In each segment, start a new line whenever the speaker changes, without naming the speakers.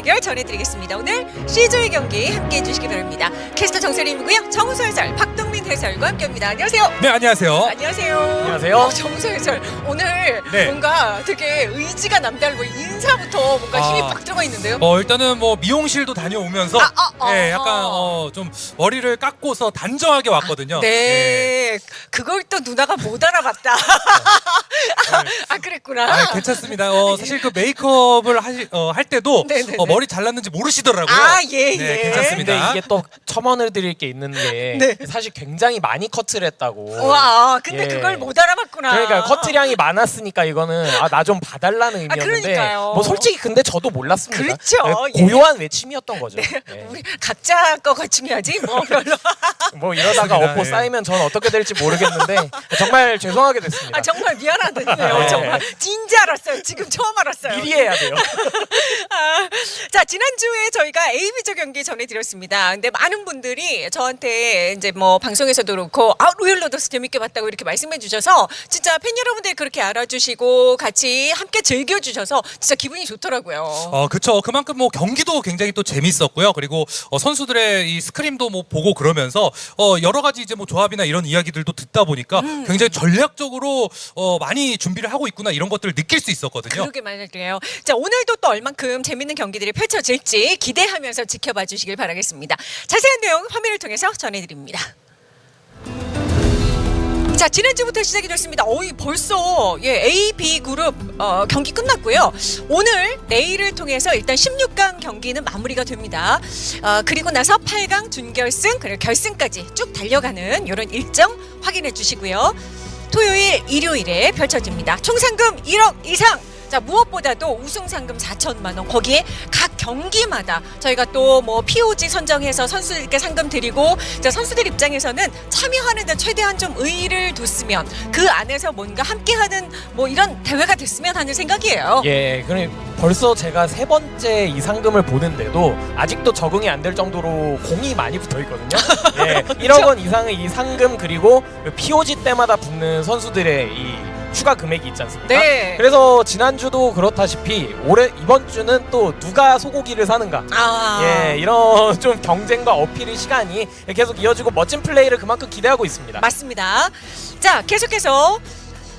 비거스 자 2주차 대결 전해드리겠습니다. 오늘 C조의 경기 함께해 주시기 바랍니다. 캐스터 정세림이고요. 정우소 해설 박동민 해설과 함께합니다. 안녕하세요.
네 안녕하세요.
안녕하세요.
안녕하세요.
어, 정우소 해설 오늘
네.
뭔가 되게 의지가 남다르고 인사부터 뭔가 힘이
아.
빡 들어가 있는데요.
어 일단은 뭐 미용실도 다녀오면서
아, 아, 아,
네, 약간
아.
어, 좀 머리를 깎고서 단정하게 왔거든요.
네. 그걸 또 누나가 못 알아봤다. 아 그랬구나.
아, 괜찮습니다. 어, 사실 그 메이크업을 하시, 어, 할 때도
네네네.
어, 머리 잘랐는지 모르시더라고요.
아, 예,
네,
예.
괜찮습니다.
근데 이게 또 첨언을 드릴 게 있는 게
네.
사실 굉장히 많이 커트를 했다고.
와, 근데
예.
그걸 못 알아봤구나.
그러니까 커트량이 많았으니까 이거는 아 나 좀 봐달라는 의미였는데
그러니까요.
뭐 솔직히 근데 저도 몰랐습니다.
그렇죠.
네, 고요한 외침이었던 거죠. 네.
우리 각자 거가 중요하지 뭐 별로.
뭐 이러다가. 업보
예.
쌓이면 전 어떻게 될지 모르겠는데 정말 죄송하게 됐습니다.
아 정말 미안하네요.
네.
정말 진지 알았어요. 지금 처음 알았어요.
미리 해야 돼요.
아, 자 지난주에 저희가 AB조 경기 전해드렸습니다. 근데 많은 분들이 저한테 이제 뭐 방송에서도 그렇고 아 로열 로더스 재밌게 봤다고 이렇게 말씀해 주셔서 진짜 팬 여러분들이 그렇게 알아주시고 같이 함께 즐겨주셔서 진짜 기분이 좋더라고요.
어, 그쵸. 그만큼 뭐 경기도 굉장히 또 재밌었고요. 그리고 어, 선수들의 이 스크림도 뭐 보고 그러면서 어, 여러 가지 이제 뭐 조합이나 이런 이야기들도 듣다 보니까
음.
굉장히 전략적으로 어, 많이 준비를 하고 있구나 이런 것들을 느낄 수 있었거든요.
그러게 말이에요. 자 오늘도 또 얼만큼 재밌는 경기들이 펼쳐질지 기대하면서 지켜봐 주시길 바라겠습니다. 자세한 내용 화면을 통해서 전해드립니다. 자 지난주부터 시작이 됐습니다. 어이 벌써 예 A, B 그룹 어, 경기 끝났고요. 오늘 내일을 통해서 일단 16강 경기는 마무리가 됩니다. 어, 그리고 나서 8강 준결승 그리고 결승까지 쭉 달려가는 이런 일정 확인해 주시고요. 토요일, 일요일에 펼쳐집니다. 총 상금 1억 이상. 자 무엇보다도 우승 상금 4천만 원 거기에 각 경기마다 저희가 또 뭐 POG 선정해서 선수들께 상금 드리고 자 선수들 입장에서는 참여하는 데 최대한 좀 의의를 뒀으면 그 안에서 뭔가 함께하는 뭐 이런 대회가 됐으면 하는 생각이에요.
예, 그럼 벌써 제가 세 번째 이 상금을 보는데도 아직도 적응이 안 될 정도로 공이 많이 붙어 있거든요. 예, 1억 원 이상의 이 상금 그리고 그 POG 때마다 붙는 선수들의 이 추가 금액이 있지 않습니까?
네.
그래서 지난주도 그렇다시피 올해 이번 주는 또 누가 소고기를 사는가?
아.
예, 이런 좀 경쟁과 어필의 시간이 계속 이어지고 멋진 플레이를 그만큼 기대하고 있습니다.
맞습니다. 자, 계속해서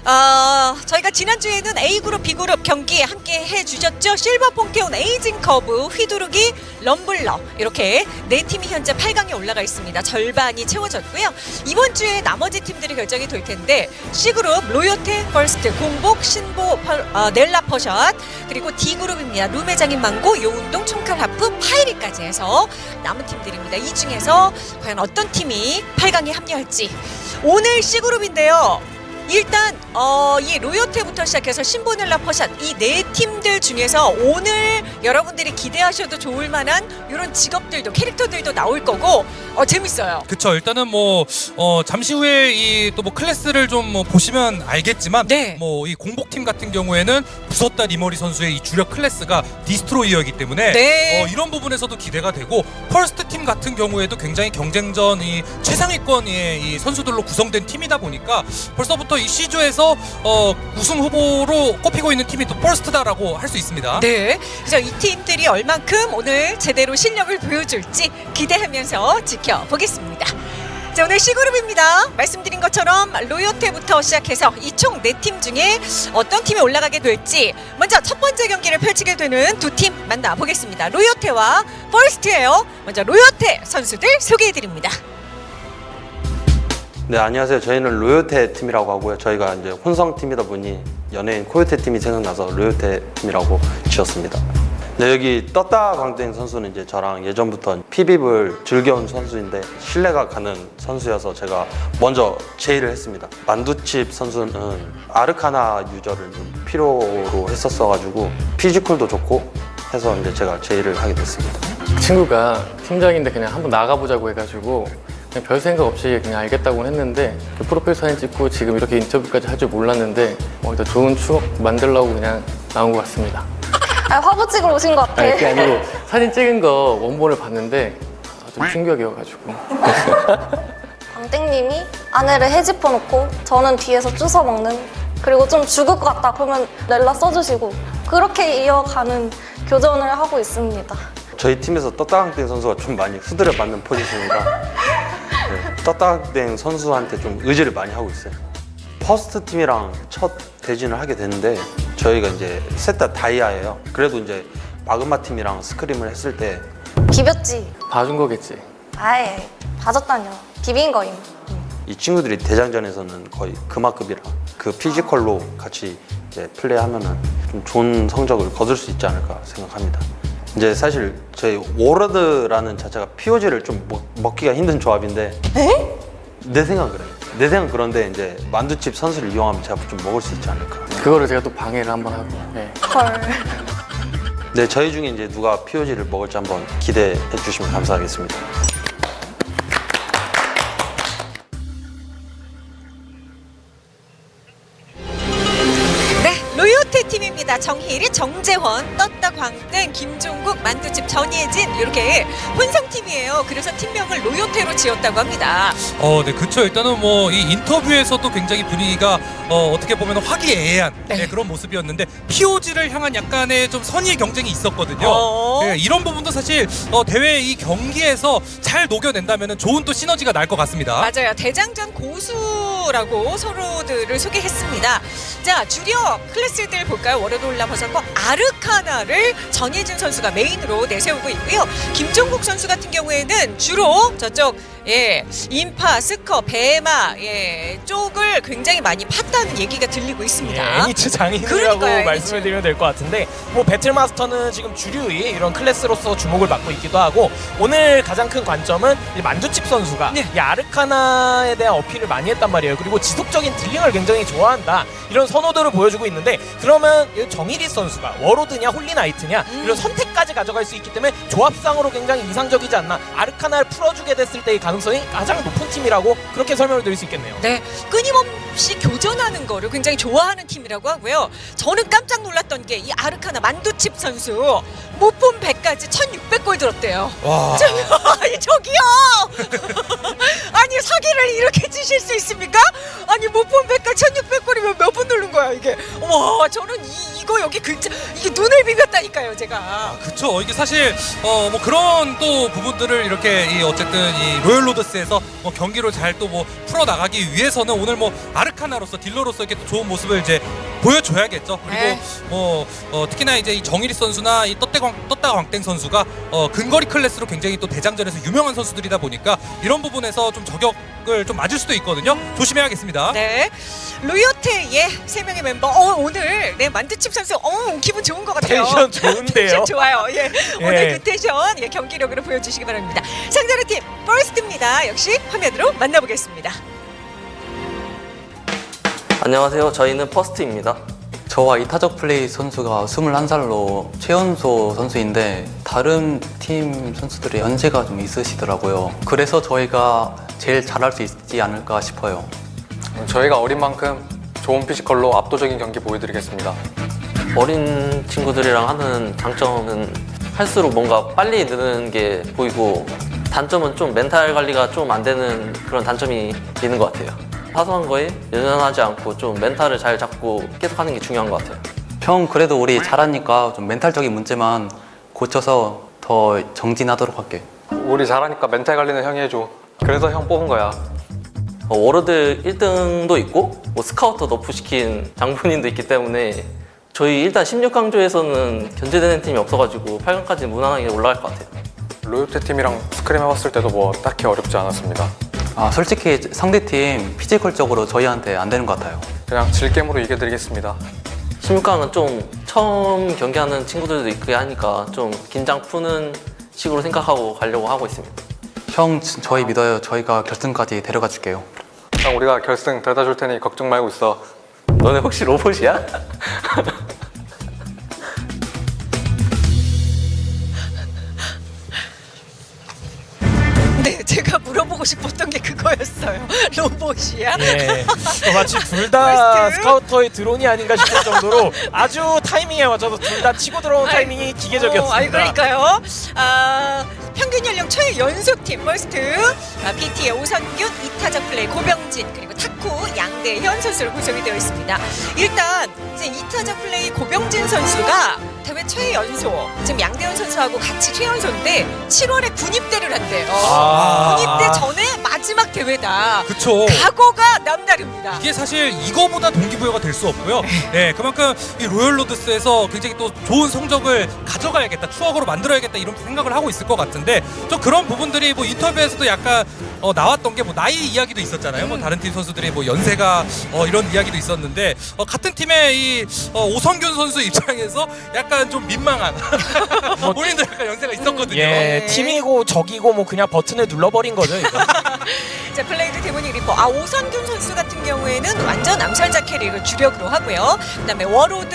어, 저희가 지난주에는 A그룹, B그룹 경기 함께 해주셨죠. 실버 폰케온 에이징 커브, 휘두르기, 럼블러 이렇게 네 팀이 현재 8강에 올라가 있습니다. 절반이 채워졌고요. 이번 주에 나머지 팀들이 결정이 될 텐데 C그룹, 로요테, 퍼스트, 공복, 신보, 펄, 어, 넬라 퍼샷 그리고 D그룹입니다. 룸회장인 망고, 요운동, 총칼 하프, 파이리까지 해서 남은 팀들입니다. 이 중에서 과연 어떤 팀이 8강에 합류할지 오늘 C그룹인데요. 일단 어, 이 로요테부터 시작해서 신보넬라 퍼샷 이 네 팀들 중에서 오늘 여러분들이 기대하셔도 좋을 만한 이런 직업들도 캐릭터들도 나올 거고 어, 재밌어요.
그쵸 일단은 뭐 어, 잠시 후에 이 또 뭐 클래스를 좀 뭐 보시면 알겠지만
네.
뭐이 공복팀 같은 경우에는 부섰다 리머리 선수의 이 주력 클래스가 디스트로이어이기 때문에
네.
어, 이런 부분에서도 기대가 되고 펄스트 팀 같은 경우에도 굉장히 경쟁전 이 최상위권의 이 선수들로 구성된 팀이다 보니까 벌써부터 이 C조에서 어, 우승 후보로 꼽히고 있는 팀이 또 펄스트다라고 할 수 있습니다.
네. 그래서 이 팀들이 얼만큼 오늘 제대로 실력을 보여줄지 기대하면서 지켜보겠습니다. 자, 오늘 C그룹입니다. 말씀드린 것처럼 로요테부터 시작해서 이 총 네 팀 중에 어떤 팀이 올라가게 될지 먼저 첫 번째 경기를 펼치게 되는 두 팀 만나보겠습니다. 로요테와 퍼스트예요. 먼저 로요테 선수들 소개해드립니다.
네 안녕하세요. 저희는 로요테 팀이라고 하고요. 저희가 이제 혼성 팀이다 보니 연예인 코요테 팀이 생각나서 로요테 팀이라고 지었습니다. 네 여기 떴다 광땡 선수는 이제 저랑 예전부터 PvP를 즐겨온 선수인데 신뢰가 가는 선수여서 제가 먼저 제의를 했습니다. 만두칩 선수는 아르카나 유저를 좀 필요로 했었어가지고 피지컬도 좋고 해서 이제 제가 제의를 하게 됐습니다.
친구가 팀장인데 그냥 한번 나가보자고 해가지고 그냥 별 생각 없이 그냥 알겠다고 했는데 그 프로필 사진 찍고 지금 이렇게 인터뷰까지 할 줄 몰랐는데 어, 일단 좋은 추억 만들려고 그냥 나온 것 같습니다.
아, 화보 찍으러 오신 것 같아.
아니 그게 아니고 사진 찍은 거 원본을 봤는데 아, 좀 충격이어가지고
광땡님이 아내를 헤집어 놓고 저는 뒤에서 주워 먹는 그리고 좀 죽을 것 같다 그러면 렐라 써주시고 그렇게 이어가는 교전을 하고 있습니다.
저희 팀에서 떴다강땡 선수가 좀 많이 후드려 맞는 포지션이라 네, 떴다강땡 선수한테 좀 의지를 많이 하고 있어요. 퍼스트 팀이랑 첫 대진을 하게 됐는데 저희가 이제 셋 다 다이아예요. 그래도 이제 마그마 팀이랑 scrim을 했을 때
비볐지?
봐준 거겠지.
아예 봐줬다뇨. 비빈 거임.
이 친구들이 대장전에서는 거의 금화급이라 그 피지컬로 같이 이제 플레이하면은 좀 좋은 성적을 거둘 수 있지 않을까 생각합니다. 이제 사실 저희 워로드라는 자체가 POG를 좀 먹, 먹기가 힘든 조합인데 내 생각은 그래요. 내 생각은 그런데 이제 만두칩 선수를 이용하면 제가 좀 먹을 수 있지 않을까.
그거를 제가 또 방해를 한번 하고. 예.
헐.
네, 저희 중에 이제 누가 POG를 먹을지 한번 기대해 주시면 감사하겠습니다.
정희리, 정재원, 떴다 광땡, 김종국, 만두집 전예진 이렇게 혼성 팀이에요. 그래서 팀명을 로요테로 지었다고 합니다.
어, 네, 그쵸. 일단은 뭐 이 인터뷰에서도 굉장히 분위기가 어, 어떻게 보면 화기애애한
네.
네, 그런 모습이었는데 POG를 향한 약간의 좀 선의의 경쟁이 있었거든요.
어.
네, 이런 부분도 사실 어, 대회 이 경기에서 잘 녹여낸다면 좋은 또 시너지가 날 것 같습니다.
맞아요. 대장전 고수라고 서로들을 소개했습니다. 자, 주력 클래스들 볼까요? 워로드 올라버섯과 아르카나를 전예진 선수가 메인으로 내세우고 있고요. 김종국 선수 같은 경우에는 주로 저쪽 예, 인파, 스커, 배마 예, 쪽을 굉장히 많이 팠다는 얘기가 들리고
예,
있습니다.
애니츠 장인이라고
그러니까요,
말씀을
애니츠.
드리면 될 것 같은데 뭐 배틀마스터는 지금 주류의 이런 클래스로서 주목을 받고 있기도 하고 오늘 가장 큰 관점은 이 만두칩 선수가
네.
이 아르카나에 대한 어필을 많이 했단 말이에요. 그리고 지속적인 dealing을 굉장히 좋아한다 이런 선호도를 보여주고 있는데 그러면 이 정일이 선수가 워로드냐 홀리나이트냐
음.
이런 선택까지 가져갈 수 있기 때문에 조합상으로 굉장히 이상적이지 않나 아르카나를 풀어주게 됐을 때의 가능성이 가장 높은 팀이라고 그렇게 설명을 드릴 수 있겠네요.
네, 끊임없이 교전하는 거를 굉장히 좋아하는 팀이라고 하고요. 저는 깜짝 놀랐던 게 이 아르카나 만두칩 선수 못본 100까지 1600골 들었대요.
와.
저, 아니 저기요! 아니 사기를 이렇게 치실 수 있습니까? 아니 못본 100까지 1600골이면 몇 분 누른 거야 이게? 와 저는 이, 이거 여기 근처 이게 눈을 비볐다니까요 제가.
아, 그쵸. 이게 사실 어 뭐 그런 또 부분들을 이렇게 이 어쨌든 이 로열 로드스에서 뭐 경기로 잘또 뭐 풀어 나가기 위해서는 오늘 뭐 아르카나로서 딜러로서 이렇게 또 좋은 모습을 이제 보여줘야겠죠. 그리고
네.
뭐 어, 특히나 이제 이 정일이 선수나 이 떴대광 떴다 광땡 선수가 어, 근거리 클래스로 굉장히 또 대장전에서 유명한 선수들이다 보니까 이런 부분에서 좀 저격을 좀 맞을 수도 있거든요. 조심해야겠습니다.
네, 로요테의 세 명의 멤버. 어, 오늘 네 만두칩 선수, 어 기분 좋은 것 같아요.
텐션 좋은데요.
텐션 좋아요. 예.
예.
오늘 그 텐션 예, 경기력으로 보여주시기 바랍니다. 상대의 팀 퍼스트 입니다. 역시 화면으로 만나보겠습니다.
안녕하세요. 저희는 퍼스트입니다.
저와 이 타적 플레이 선수가 21살로 최연소 선수인데 다른 팀 선수들의 연세가 좀 있으시더라고요. 그래서 저희가 제일 잘할 수 있지 않을까 싶어요.
저희가 어린 만큼 좋은 피지컬로 압도적인 경기 보여드리겠습니다.
어린 친구들이랑 하는 장점은 할수록 뭔가 빨리 느는 게 보이고 단점은 좀 멘탈 관리가 좀 안 되는 그런 단점이 있는 것 같아요. 사소한 거에 연연하지 않고 좀 멘탈을 잘 잡고 계속 하는 게 중요한 것 같아요.
형 그래도 우리 잘하니까 좀 멘탈적인 문제만 고쳐서 더 정진하도록 할게.
우리 잘하니까 멘탈 관리는 형이 해줘. 그래서 형 뽑은 거야.
어, 워로드 1등도 있고 뭐 스카우터 nerf 시킨 장본인도 있기 때문에 저희 일단 16강조에서는 견제되는 팀이 없어가지고 8강까지 무난하게 올라갈 것 같아요.
로요테 팀이랑 scrim 해봤을 때도 뭐 딱히 어렵지 않았습니다.
아 솔직히 상대팀 physical적으로 저희한테 안 되는 것 같아요.
그냥 즐겜으로 이겨드리겠습니다.
16강은 좀 처음 경기하는 친구들도 있고 하니까 좀 긴장 푸는 식으로 생각하고 가려고 하고 있습니다.
형 진- 저희 믿어요. 저희가 결승까지 데려가 줄게요.
형 우리가 결승 데려다 줄 테니 걱정 말고 있어.
너네 혹시 로봇이야?
네, 제가 물어보고 싶었던 게 그거였어요. 로봇이야?
예. 어, 마치 둘 다? 스카우터의 드론이 아닌가 싶을 정도로 아주 타이밍에 맞춰서 둘 다 치고 들어온 타이밍이 기계적이었습니다.
어, 아이 그러니까요. 아, 평균 연령 최연소팀 퍼스트 아, PT의 오선균, 이타자 플레이 고병진 그리고 타쿠 양대현 선수로 구성이 되어 있습니다. 일단 이제 이타자 플레이 고병진 선수가 대회 최연소 지금 양대현 선수하고 같이 최연소인데 7월에 군입대를 한대요.
아.
군입대 전에 마지막 대회다.
그쵸.
각오가 남다릅니다.
이게 사실 이거보다 동기부여가 될 수 없고요. 네, 그만큼 이 로열 로드스에서 굉장히 또 좋은 성적을 가져가야겠다, 추억으로 만들어야겠다 이런 생각을 하고 있을 것 같은데 좀 그런 부분들이 뭐 인터뷰에서도 약간 어, 나왔던 게 뭐 나이 이야기도 있었잖아요. 뭐 다른 팀 선수들이 뭐 연세가 어, 이런 이야기도 있었는데 어, 같은 팀의 이 어, 오성균 선수 입장에서 약간 좀 민망한 본인도 약간 연세가 있었거든요.
예,
네.
팀이고 적이고 뭐 그냥 버튼을 눌러버린 거죠. 이거.
자 플레이드 데모닉 리퍼 아 오선균 선수 같은 경우에는 완전 암살자 캐릭을 주력으로 하고요 그다음에 워로드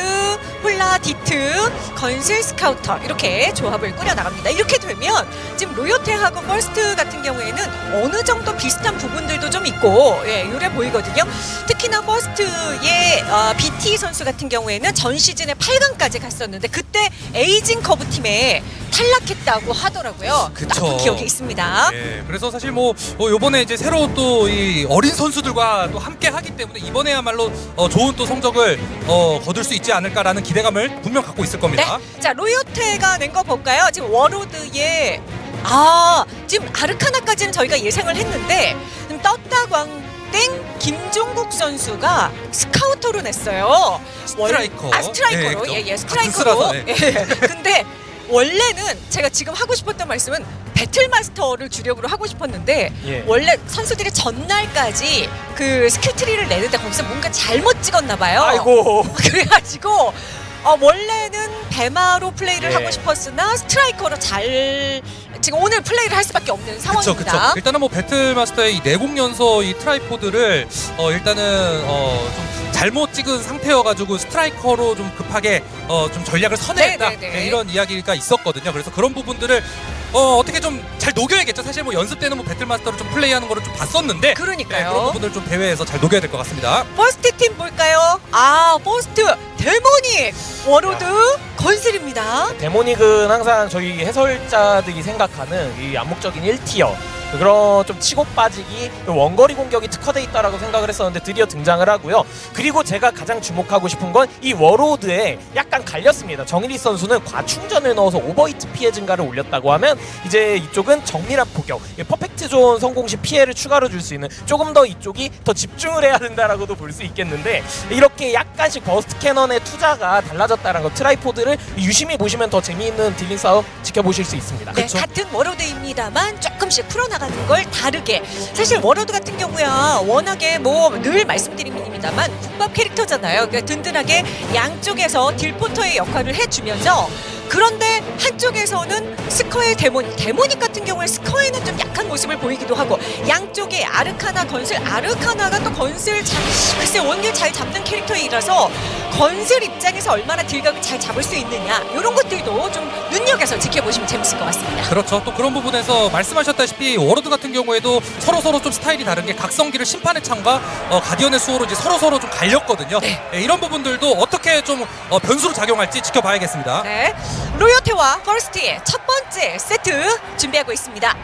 홀나 디트 건슬 스카우터 이렇게 조합을 꾸려 나갑니다 이렇게 되면 지금 로요테하고 퍼스트 같은 경우에는 어느 정도 비슷한 부분들도 좀 있고 예 요래 보이거든요 특히나 퍼스트의 어, BT 선수 같은 경우에는 전 시즌에 8강까지 갔었는데 그때 에이징 커브 팀에 탈락했다고 하더라고요
그쵸.
기억이 있습니다
예, 그래서 사실 뭐 어, 요번에 이제 새로 또이 어린 선수들과 또 함께 하기 때문에 이번에야말로 어, 좋은 또 성적을 어, 거둘 수 있지 않을까라는 기대감을 분명 갖고 있을 겁니다.
네. 자, 로요테가 낸 거 볼까요? 지금 워로드의 아, 지금 아르카나까지는 저희가 예상을 했는데 지금 떴다 광땡 김종국 선수가 스카우터로 냈어요.
스트라이커.
아, 스트라이커로.
예.
예, 예, 스트라이커로.
쓰라서, 예.
예. 근데 원래는 제가 지금 하고 싶었던 말씀은 배틀마스터를 주력으로 하고 싶었는데
예.
원래 선수들이 전날까지 그 skill tree를 내는데 거기서 뭔가 잘못 찍었나 봐요.
아이고.
그래가지고 어, 원래는 배마로 플레이를
예.
하고 싶었으나 스트라이커로 잘 지금 오늘 플레이를 할 수밖에 없는
그쵸,
상황입니다.
그쵸. 일단은 뭐 배틀마스터의 이 내공 연소 이 트라이포드를 어, 일단은 어, 좀 잘못 찍은 상태여가지고 스트라이커로 좀 급하게 어, 좀 전략을 선회했다
네, 네, 네.
네, 이런 이야기가 있었거든요. 그래서 그런 부분들을 어, 어떻게 좀 잘 녹여야겠죠. 사실 뭐 연습 때는 뭐 배틀마스터로 좀 플레이하는 거를 좀 봤었는데 네,
그러니까요.
그런 부분들 좀 대회에서 잘 녹여야 될 것 같습니다.
퍼스트 팀 볼까요? 아, 퍼스트 데모닉 워로드 건슬입니다.
데모닉은 항상 저희 해설자들이 생각하는 이 암묵적인 1 tier 그런 좀 치고 빠지기 원거리 공격이 특화돼 있다라고 생각을 했었는데 드디어 등장을 하고요. 그리고 제가 가장 주목하고 싶은 건 이 워로드에 약간 갈렸습니다. 정일리 선수는 과충전을 넣어서 overheat 피해 증가를 올렸다고 하면 이제 이쪽은 정밀한 포격, 이 perfect zone 성공 시 피해를 추가로 줄 수 있는 조금 더 이쪽이 더 집중을 해야 된다라고도 볼 수 있겠는데 이렇게 약간씩 burst cannon의 투자가 달라졌다는 거 tripod를 유심히 보시면 더 재미있는 dealing 싸움 지켜보실 수 있습니다.
네, 같은 워로드입니다만 조금씩 풀어나가 는 걸 다르게. 사실 워로드 같은 경우야 워낙에 뭐 늘 말씀드립니다만 국밥 캐릭터잖아요. 그러니까 든든하게 양쪽에서 딜포터의 역할을 해주면서 그런데 한쪽에서는 스커의 데모닉, 데모닉 같은 경우에 스커에는 좀 약한 모습을 보이기도 하고 양쪽에 아르카나, 건슬, 아르카나가 또 건슬 잘, 글쎄 원딜 잘 잡는 캐릭터이라서 건슬 입장에서 얼마나 딜각을 잘 잡을 수 있느냐 이런 것들도 좀 눈여겨서 지켜보시면 재밌을 것 같습니다.
그렇죠. 또 그런 부분에서 말씀하셨다시피 워로드 같은 경우에도 서로 서로 좀 스타일이 다른 게 각성기를 심판의 창과 어, 가디언의 수호로 이제 서로 서로 좀 갈렸거든요.
네.
예, 이런 부분들도 어떻게 좀 어, 변수로 작용할지 지켜봐야겠습니다.
네, 로요테와 퍼스트의 첫 번째 세트 준비하고 있습니다.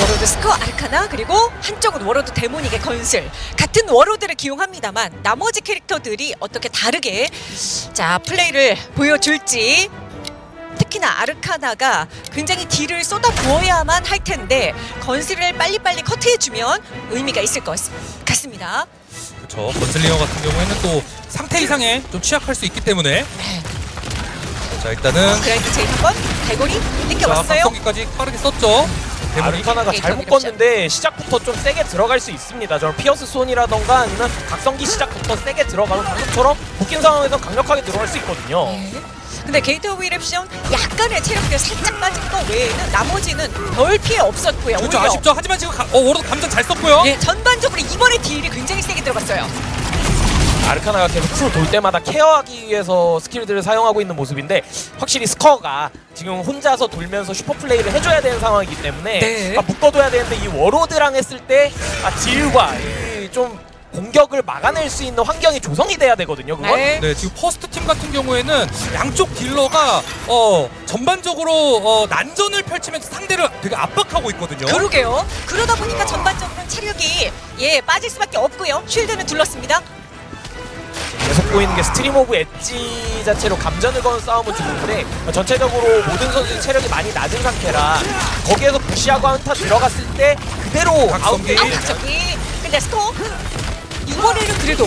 워로드 스커 아르카나 그리고 한쪽은 워로드 데모닉의 건슬 같은 워로드를 기용합니다만 나머지 캐릭터들이 어떻게 다르게 자 플레이를 보여줄지 특히나 아르카나가 굉장히 딜을 쏟아 부어야만 할 텐데 건슬을 빨리빨리 커트해주면 의미가 있을 것 같습니다.
그렇죠. 건슬리어 같은 경우에는 또 상태 이상에 좀 취약할 수 있기 때문에
네.
자 일단은
그라인드 제일 한번 갈고리
자
땡겨왔어요.
각성기까지 빠르게 썼죠. 데모닉.
아르카나가
게이트
잘못. 껐는데 시작부터 좀 세게 들어갈 수 있습니다. 저는 피어스 손이라던가 아니면 각성기 시작부터 세게 들어가면 방금처럼 묶인 상황에서 강력하게 들어갈 수 있거든요.
네. 근데 gate eruption 약간의 체력들 살짝 빠진 거 외에는 나머지는 별 피해 없었고요.
그렇죠.
오히려
아쉽죠. 하지만 지금 가, 어, 워로드 감전 잘 썼고요.
예, 전반적으로 이번에 딜이 굉장히 세게 들어갔어요.
아르카나가 계속 풀돌 때마다 care하기 위해서 스킬들을 사용하고 있는 모습인데 확실히 스커가 지금 혼자서 돌면서 슈퍼 플레이를 해줘야 되는 상황이기 때문에
네.
아, 묶어둬야 되는데 이 워로드랑 했을 때 아, 딜과 이좀 공격을 막아낼 수 있는 환경이 조성이 돼야 되거든요. 그건.
네.
네, 지금 퍼스트 팀 같은 경우에는 양쪽 딜러가 어 전반적으로 어 난전을 펼치면서 상대를 되게 압박하고 있거든요.
그러게요. 그러다 보니까 전반적으로 체력이 예 빠질 수밖에 없고요. shield는 둘렀습니다.
계속 보이는 게 stream of edge 자체로 감전을 거는 싸움을 주는데 전체적으로 모든 선수의 체력이 많이 낮은 상태라 거기에서 부시하고 한타 들어갔을 때 그대로
각성기.
아웃
갑자기 근데 스코 이번에는 그래도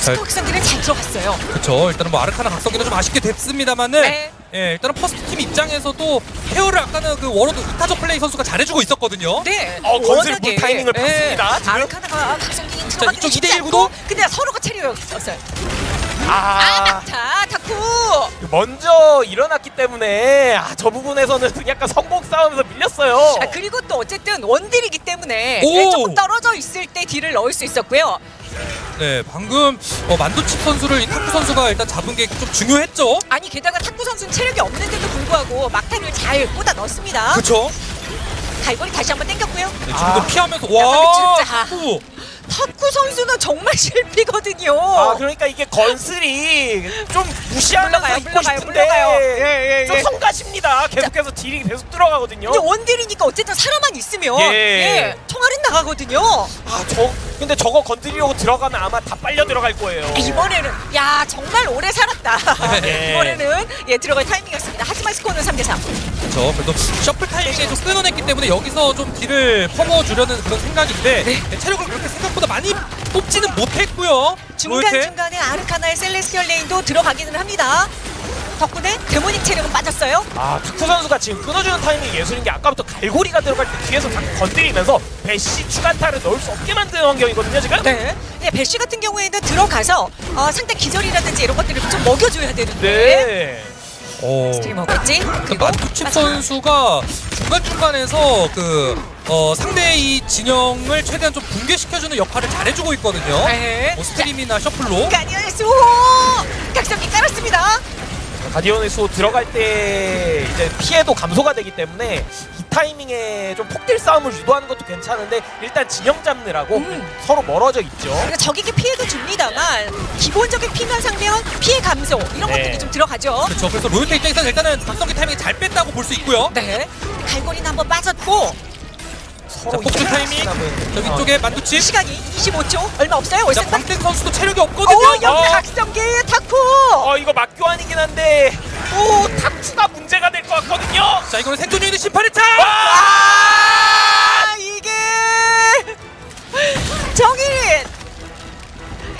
잘-
스코 기상기는 잘 들어갔어요.
그렇죠. 일단은 뭐 아르카나 각성기는 좀 아쉽게 됐습니다만은
네.
예, 일단은 퍼스트 팀 입장에서도 헤어를 아까는 그 워로드 이타적 플레이 선수가 잘해주고 있었거든요.
네.
어, 건슬 타이밍을
예,
봤습니다, 지금.
아르카나가 각성기 들어가기
이쪽
쉽지
2대1
않고
구도?
근데 서로가 체력이었어요. 아,
아
자, 타쿠.
먼저 일어났기 때문에 아, 저 부분에서는 약간 성공 싸움에서 밀렸어요.
아, 그리고 또 어쨌든 원딜이기 때문에
오!
네, 조금 떨어져 있을 때 딜을 넣을 수 있었고요.
네, 방금 어, 만두칩 선수를 이 타쿠 선수가 일단 잡은 게 좀 중요했죠.
아니 게다가 탁구 선수는 체력이 없는데도 불구하고 막탄을 잘 꽂아 넣습니다.
그렇죠.
갈고리 다시 한번 당겼고요.
네, 지금도
아.
피하면서
야,
와.
진짜.
타쿠.
탁구 선수는 정말 실패거든요.
아 그러니까 이게 건슬이 좀 무시하면서
물러가요,
있고
물러가요,
싶은데
물러가요. 예, 예,
좀
예.
성가십니다. 계속해서 딜이 계속 들어가거든요.
근데 원딜이니까 어쨌든 사람만 있으면
예.
예, 총알은 나가거든요.
아 저 근데 저거 건드리려고 들어가면 아마 다 빨려 들어갈 거예요.
이번에는 야 정말 오래 살았다.
네.
이번에는 예 들어갈 타이밍이었습니다. 하지만 스코어는 3대 3.
그렇죠. 그래도 shuffle 타이밍에 좀 끊어냈기 때문에 여기서 좀 딜을 퍼부어주려는 그런 생각인데 네, 체력을 그렇게 생각 보다 많이 뽑지는 못했고요.
중간
로요테.
중간에 아르카나의 Celestial Rain도 들어가기는 합니다. 덕분에 데모닉 체력은 빠졌어요.
아 타쿠 선수가 지금 끊어주는 타이밍이 예술인 게 아까부터 갈고리가 들어갈 때 뒤에서 건드리면서 배시 추가타를 넣을 수 없게 만드는 환경이거든요 지금.
네. 네, 배쉬 같은 경우에는 들어가서 어, 상대 기절이라든지 이런 것들을 좀 먹여줘야 되는데
네.
어.
스트리머겠지.
그
그리고
만두칩. 선수가 중간 중간에서 그 어, 상대의 이 진영을 최대한 좀 붕괴시켜주는 역할을 잘해주고 있거든요.
네.
뭐 스트림이나 셔플로.
가디언의 수 각성기 깔았습니다.
가디언의 수 들어갈 때 이제 피해도 감소가 되기 때문에 이 타이밍에 좀 폭딜 싸움을 유도하는 것도 괜찮은데 일단 진영 잡느라고
음.
서로 멀어져 있죠.
그러니까 적에게 피해도 줍니다만 기본적인 피면 상면 피해 감소 이런
네.
것들이 좀 들어가죠.
그렇죠. 그래서 로요테 입장에서는 일단은 각성기 타이밍 잘 뺐다고 볼 수 있고요.
네. 갈고리는 한번 빠졌고
자, 폭주 타이밍.
남은
저 위쪽에 만두칩.
시간이 25초 얼마 없어요.
자,
월세판.
광택 선수도 체력이
어,
없거든요.
여기
어.
각성기 타쿠.
어 이거 막교환이긴 한데 또 탁수가 문제가 될 것 같거든요.
자, 이거는 생존 유닛 심판의 차.
아 이게 정일인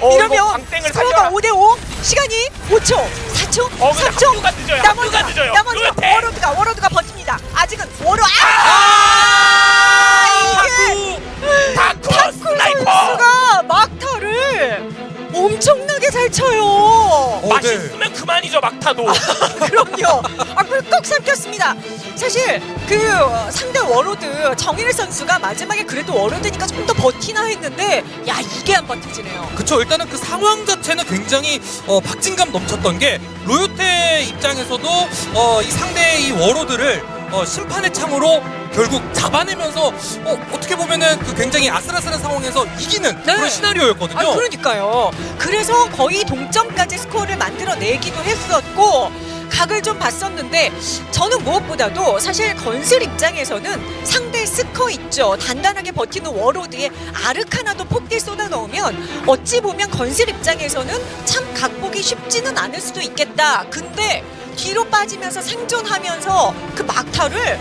어,
이러면 스코어가
살려라.
5대5 시간이 5초 4초
어, 근데
3초
합류가 늦어요. 합류가 늦어요.
나머지가
루테.
워로드가 워로드가 버팁니다 아직은 워로 아, 이
타쿠 스나이퍼.
선수가 막타를 엄청나게 잘 쳐요
어, 네.
맛있으면 그만이죠 막타도.
그럼요. 아, 꿀꺽 삼켰습니다. 사실 그 상대 워로드 정일 선수가 마지막에 그래도 워로드니까 좀 더 버티나 했는데 야 이게 안 버텨지네요.
그쵸 일단은 그 상황 자체는 굉장히 어, 박진감 넘쳤던 게 로요테 입장에서도 어, 이 상대의 이 워로드를 어, 심판의 창으로 결국 잡아내면서 어, 어떻게 보면은 그 굉장히 아슬아슬한 상황에서 이기는
네.
그런 시나리오였거든요.
아 그러니까요. 그래서 거의 동점까지 스코어를 만들어내기도 했었고 각을 좀 봤었는데 저는 무엇보다도 사실 건슬 입장에서는 상대 스커 있죠. 단단하게 버티는 워로드에 아르카나도 폭딜 쏟아 넣으면 어찌 보면 건슬 입장에서는 참 각보기 쉽지는 않을 수도 있겠다. 근데 뒤로 빠지면서 생존하면서 그 막타를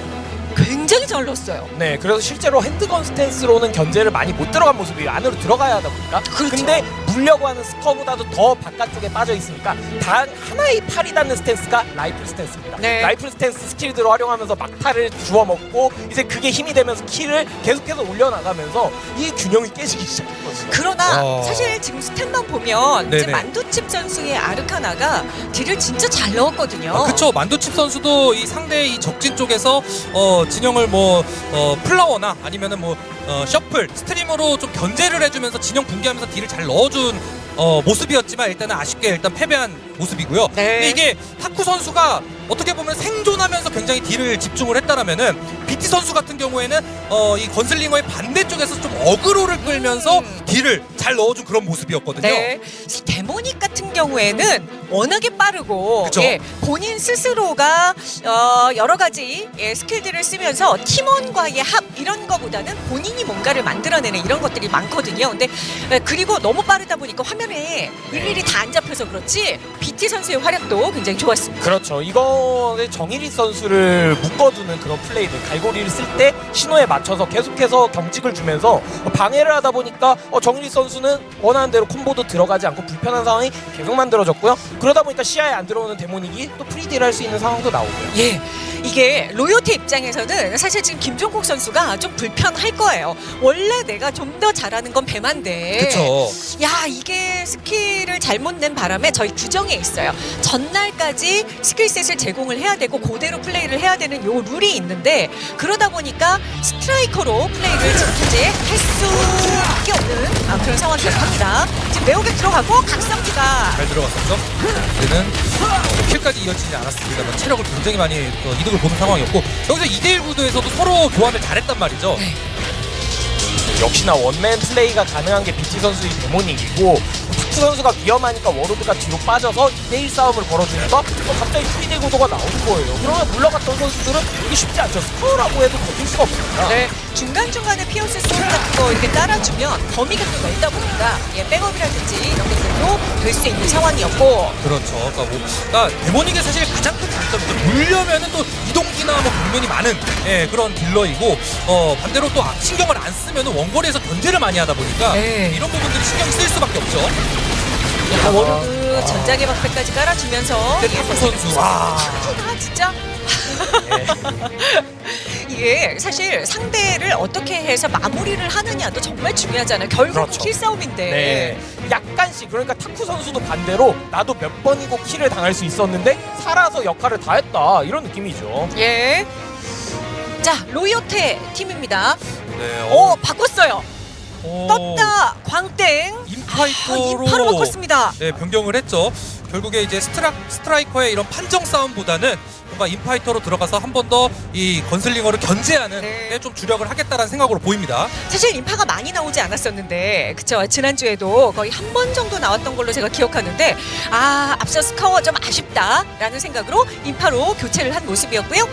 굉장히 잘 넣었어요.
네, 그래서 실제로 핸드건 스탠스로는 견제를 많이 못 들어간 모습이 안으로 들어가야 하다 보니까.
그렇죠.
근데 물려고 하는 스커보다도 더 바깥쪽에 빠져 있으니까 단 하나의 팔이 닿는 stance가 라이플 stance입니다.
네.
라이플 stance 스킬들을 활용하면서 막타를 주워 먹고 이제 그게 힘이 되면서 kill을 계속해서 올려나가면서 이 균형이 깨지기 시작했거든요.
그러나
와.
사실 지금 stat만 보면 이제
네네.
만두칩 선수의 아르카나가 딜을 진짜 잘 넣었거든요.
아, 그쵸 만두칩 선수도 이 상대의 이 적진 쪽에서 어, 진영을 뭐 어, flower나 아니면은 뭐 어, shuffle stream으로 좀 견제를 해주면서 진영 붕괴하면서 딜을 잘 넣어 준 어, 모습이었지만 일단은 아쉽게 일단 패배한 모습이고요.
네.
근데 이게 타쿠 선수가 어떻게 보면 생존하면서 굉장히 딜을 집중을 했다라면은 BT 선수 같은 경우에는 어, 이 건슬링어의 반대쪽에서 좀 어그로를 끌면서 딜을 잘 넣어준 그런 모습이었거든요.
네. 데모닉 같은 경우에는 워낙에 빠르고. 예, 본인 스스로가 어, 여러 가지 예, 스킬들을 쓰면서 팀원과의 합 이런 거보다는 본인이 뭔가를 만들어내는 이런 것들이 많거든요. 근데 예, 그리고 너무 빠르다 보니까 화면에 일일이 다 안 잡혀서 그렇지 BT 선수의 활약도 굉장히 좋았습니다.
그렇죠. 이거 는 정일 선수를 묶어두는 그런 플레이들, 갈고리를 쓸 때 신호에 맞춰서 계속해서 경직을 주면서 방해를 하다 보니까 어, 정일 선수는 원하는 대로 콤보도 들어가지 않고 불편한 상황이 계속 만들어졌고요. 그러다 보니까 시야에 안 들어오는 데모닉이 또 free딜 할 수 있는 상황도 나오고요.
예, 이게 로요테 입장에서는 사실 지금 김종국 선수가 좀 불편할 거예요. 원래 내가 좀 더 잘하는 건 배만데.
그렇죠.
야 이게 스킬을 잘못 낸 바람에 저희 규정에 있어요. 전날까지 skill set을 제공을 해야 되고 그대로 플레이를 해야 되는 요 룰이 있는데 그러다 보니까 스트라이커로 플레이를 지금 현재 할 수밖에 없는 아, 그런 상황이 됩니다. 지금 매혹에 들어가고 각성기가
잘 들어갔었죠. 이제는 어, kill까지 이어지지 않았습니다만 체력을 굉장히 많이 어, 이득을 보는 상황이었고 여기서 2대1 구도에서도 서로 교환을 잘했단 말이죠.
역시나 one man 플레이가 가능한 게 BT 선수의 데모닉이고 타쿠 선수가 위험하니까 워로드가 뒤로 빠져서 2대1 싸움을 걸어주니까 어, 갑자기 free딜 구도가 나오는 거예요. 그러면 물러갔던 선수들은 이게 쉽지 않죠. 스코어라고 해도 버틸 수가 없습니다.
네, 중간중간에 Pierce Thorn 같은 거 이렇게 따라주면 범위가 또 넓다 보니까 예, 백업이라든지 이런 것들도 될 수 있는 상황이었고
그렇죠. 그러니까 뭐, 그러니까 데모닉의 사실 가장 큰 장점이죠. 물려면 은 또 이동기나 뭐 경면이 많은 예, 그런 딜러이고 어, 반대로 또 아- 신경을 안 쓰면은 원거리에서 견제를 많이 하다 보니까
네.
이런 부분들이 신경이 쓰일 수밖에 없죠.
야, 워로드 전장의 방패까지 깔아주면서
근데 타쿠 선수 와.
아 진짜 이게 사실 상대를 어떻게 해서 마무리를 하느냐도 정말 중요하잖아요. 결국 은
그렇죠.
kill 싸움인데.
네. 약간씩 그러니까 타쿠 선수도 반대로 나도 몇 번이고 kill을 당할 수 있었는데 살아서 역할을 다 했다 이런 느낌이죠.
예. 자 로이오테 팀입니다.
네.
오 바꿨어요.
어,
떴다 광땡. 아,
인파이터로
인파로 바꿨습니다.
네, 변경을 했죠. 결국에 이제 스트라, 스트라이커의 이런 판정 싸움보다는 뭔가 인파이터로 들어가서 한 번 더 이 건슬링어를 견제하는
네.
데 좀 주력을 하겠다라는 생각으로 보입니다.
사실 인파가 많이 나오지 않았었는데 그쵸 지난주에도 거의 한 번 정도 나왔던 걸로 제가 기억하는데 아 앞서 스커가 좀 아쉽다라는 생각으로 인파로 교체를 한 모습이었고요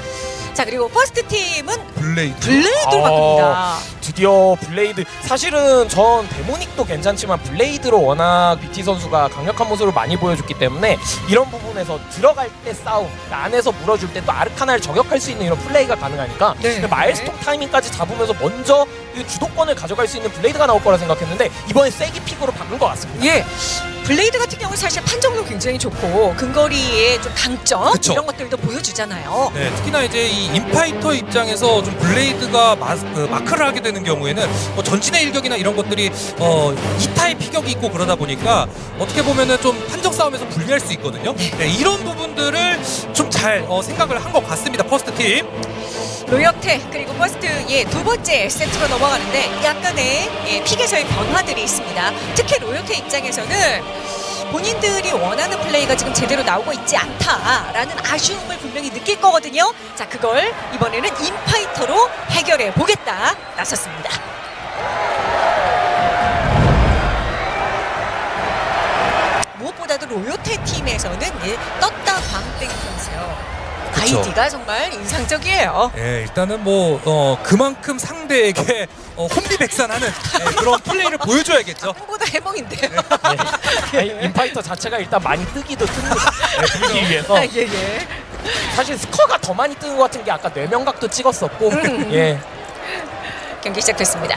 자 그리고 퍼스트 팀은
블레이드.
블레이드로
아.
바꿉니다
드디어 블레이드 사실은 전 데모닉도 괜찮지만 블레이드로 워낙 BT 선수가 강력한 모습을 많이 보여줬기 때문에 이런 부분에서 들어갈 때 싸움 안에서 물어줄 때 또 아르카나를 저격할 수 있는 이런 플레이가 가능하니까
네.
마엘스톰 타이밍까지 잡으면서 먼저 이 주도권을 가져갈 수 있는 블레이드가 나올 거라 생각했는데 이번에 세기 pick으로 바꾼 것 같습니다.
예 블레이드 같은 경우는 사실 판정도 굉장히 좋고 근거리의 좀 강점
그쵸.
이런 것들도 보여주잖아요
네, 특히나 이제 이 인파이터 입장에서 좀 블레이드가 마, 그 마크를 하게 되는 경우에는 뭐 전진의 일격이나 이런 것들이 어, 이타의 피격이 있고 그러다 보니까 어떻게 보면은 좀 판정 싸움에서 불리할 수 있거든요. 네, 이런 부분들을 좀 잘 어, 생각을 한 것 같습니다. 퍼스트 팀.
로이오테 그리고 퍼스트의 두 번째 세트로 넘어가는데 약간의 예, pick에서의 변화들이 있습니다. 특히 로이오테 입장에서는 본인들이 원하는 플레이가 지금 제대로 나오고 있지 않다라는 아쉬움을 분명히 느낄 거거든요. 자, 그걸 이번에는 인파이터로 해결해 보겠다 나섰습니다. 무엇보다도 로요테 팀에서는 예, 광땡 선수요.
그쵸.
아이디가 정말 인상적이에요.
예, 일단은 뭐 어, 그만큼 상대에게 어, 혼비백산하는 예, 그런 플레이를 보여줘야겠죠.
보다 해몽인데요.
아니, 인파이터 자체가 일단 많이 뜨기도 뜨는 네, 뜨기 위해서
아, 예, 예.
사실 스커가 더 많이 뜨는 것 같은 게 아까 뇌명각도 찍었었고
음.
예
경기 시작됐습니다.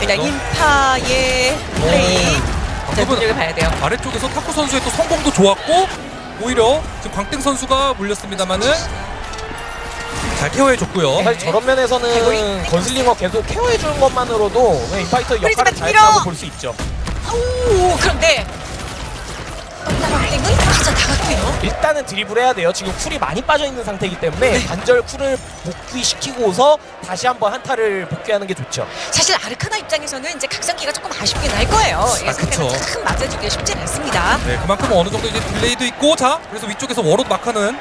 일단 인파의 플레이 자,
방금은
눈여겨봐야 돼요.
아래쪽에서 타쿠 선수의 또 성공도 좋았고 오히려 지금 광땡 선수가 물렸습니다만은 잘 케어해줬고요.
사실 저런 면에서는
개구리.
건슬링어 계속 케어해주는 것만으로도 인파이터 역할을
프리즈만
잘했다고
밀어!
볼수 있죠
오, 그런데 광땡은 나갔고요.
일단은 드리블 해야 돼요. 지금 쿨이 많이 빠져 있는 상태이기 때문에 관절 쿨을 복귀시키고서 다시 한번 한타를 복귀하는 게 좋죠.
사실 아르카나 입장에서는 이제 각성기가 조금 아쉽긴 할 거예요. 예,
아, 그쵸.
참 맞아주기 쉽진 않습니다.
네, 그만큼 어느 정도 이제 딜레이도 있고 자, 그래서 위쪽에서 워롯 마크는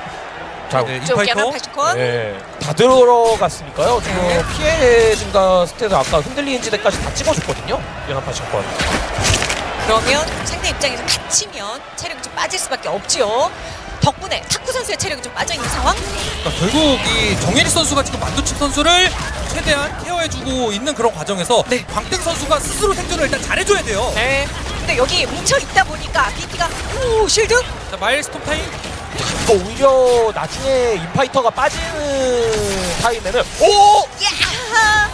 자,
네, 인파이터.
네, 다 들어갔으니까요. 지금
네.
피해 증가 스탯을 아까 흔들리는 지대까지 다 찍어줬거든요. 연합파 신권.
그러면 상대 입장에서 갇히면 체력이 좀 빠질 수밖에 없지요. 덕분에 탁구 선수의 체력이 좀 빠져 있는 상황.
그러니까 결국 이 정예리 선수가 지금 만두칩 선수를 최대한 케어해주고 있는 그런 과정에서
네.
광땡 선수가 스스로 생존을 일단 잘해줘야 돼요.
네. 근데 여기 뭉쳐 있다 보니까 BT가 오 실드.
자, 마엘스톰 타임.
이거 오히려 나중에 인파이터가 빠지는 타임에는 오!
야.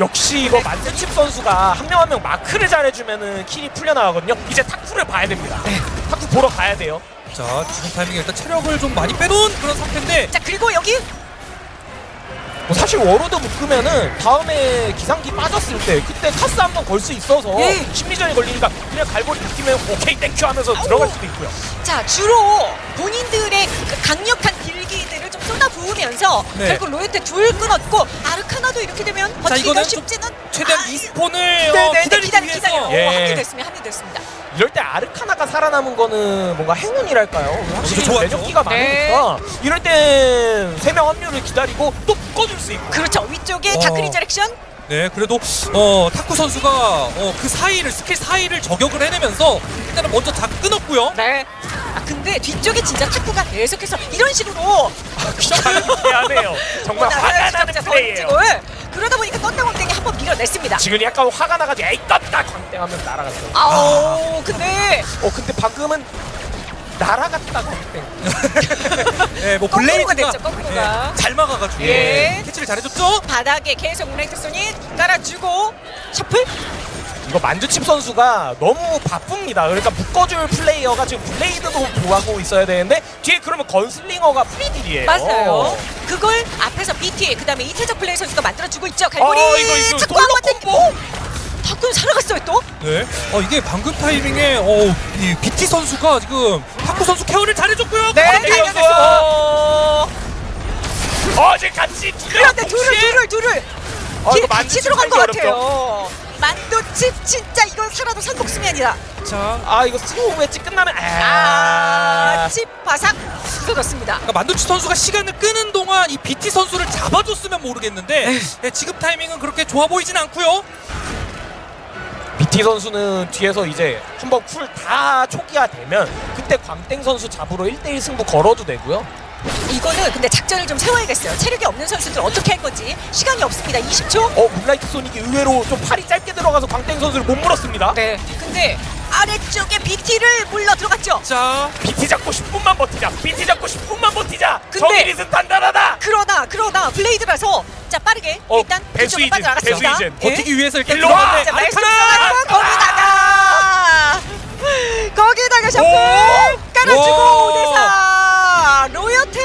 역시 이거 만두칩 선수가 한 명 한 명 마크를 잘해주면은 킬이 풀려나가거든요. 이제 타쿠를 봐야 됩니다. 타쿠 보러 가야 돼요.
자, 지금 타이밍에 일단 체력을 좀 많이 빼놓은 그런 상태인데
자 그리고 여기
뭐 사실 워로드 묶으면은 다음에 기상기 빠졌을 때 그때 카스 한 번 걸 수 있어서
예.
심리전이 걸리니까 그냥 갈고리 느끼면 오케이 thank you 하면서 들어갈 수도 있고요.
자 주로 본인들의 그 강력한 딜 기들을 좀 쏟아 부으면서
네.
결국 로이테 둘 끊었고 아르카나도 이렇게 되면 버티기가 쉽지는
최대한
아,
respawn을
네네
어,
네,
기다리기
기다려
위해서
기다려
예.
오, 합류 됐습니다 합류 됐습니다
이럴 때 아르카나가 살아남은 거는 뭔가 행운이랄까요? 확실히
좋았죠.
매력기가
네.
많으니까 이럴 땐 세 명 합류를 기다리고 또 묶어줄 수 있고
그렇죠 위쪽에
어.
다크 리저렉션
네, 그래도 어, 타쿠 선수가 어, 그 사이를 스킬 사이를 저격을 해내면서 일단은 먼저 다 끊었고요.
네. 아 근데 뒤쪽에 진짜 탁구가 계속해서 이런 식으로
미안해요. 정말 화가 나는 플레이예요.
그러다 보니까 광땡이 한번 밀어냈습니다.
지금 약간 화가 나가지고 에이 떴다 광땡하면 날아갔어요.
아우 근데
어 근데 방금은 날아갔다 광땡.
네, 뭐 블레이즈가
됐죠, 거꾸로가.
네, 잘 막아가지고
예.
캐치를 잘해줬죠.
바닥에 계속 우나이트 손이 깔아주고 셔플
이거 만두칩 선수가 너무 바쁩니다. 그러니까 묶어줄 플레이어가 지금 블레이드도 보하고 있어야 되는데 뒤에 그러면 건슬링어가 free딜이에요.
맞아요. 그걸 앞에서 BT 그 다음에 이태적 플레이 선수가 만들어주고 있죠. 갈고리
어, 이거, 이거 솔로
한번 땡기고 타쿠는 살아갔어요 또.
네, 어, 이게 방금 타이밍에 어, 이 BT 선수가 지금 타쿠 선수 케어를 잘해줬고요.
네,
광땡 선수.
달려냈어.
어 지금 같이
그런데 둘을 둘을 둘을
어,
같이 들어간 것 같아요. 만두칩 진짜 이건 살아도 산복수면이다.
자,
아 이거 스로우 매치 끝나면
아,
아,
칩 바삭 쏟았습니다.
그러니까 만두치 선수가 시간을 끄는 동안 이 BT 선수를 잡아줬으면 모르겠는데 네, 지금 타이밍은 그렇게 좋아 보이진 않고요.
BT 선수는 뒤에서 이제 한번 쿨 다 초기화 되면 그때 광땡 선수 잡으러 1대1 승부 걸어도 되고요.
이거는 근데 작전을 좀 세워야겠어요. 체력이 없는 선수들 어떻게 할 건지 시간이 없습니다. 20초.
어 문라이트 소닉이 의외로 좀 팔이 짧게 들어가서 광땡 선수를 못 물었습니다.
네. 근데 아래쪽에 BT를 물러 들어갔죠.
자,
BT 잡고 10분만 버티자. BT 잡고 10분만 버티자.
근데-
정일이은 단단하다.
그러나 그러나 블레이드라서 자 빠르게
어,
일단
배수
뒤쪽으로
이젠,
빠져나갔습니다.
배수 이젠.
예?
버티기 위해서 일단
일로 와!
거기다가 거기다가
오!
깔아주고
와!
5대4 로요테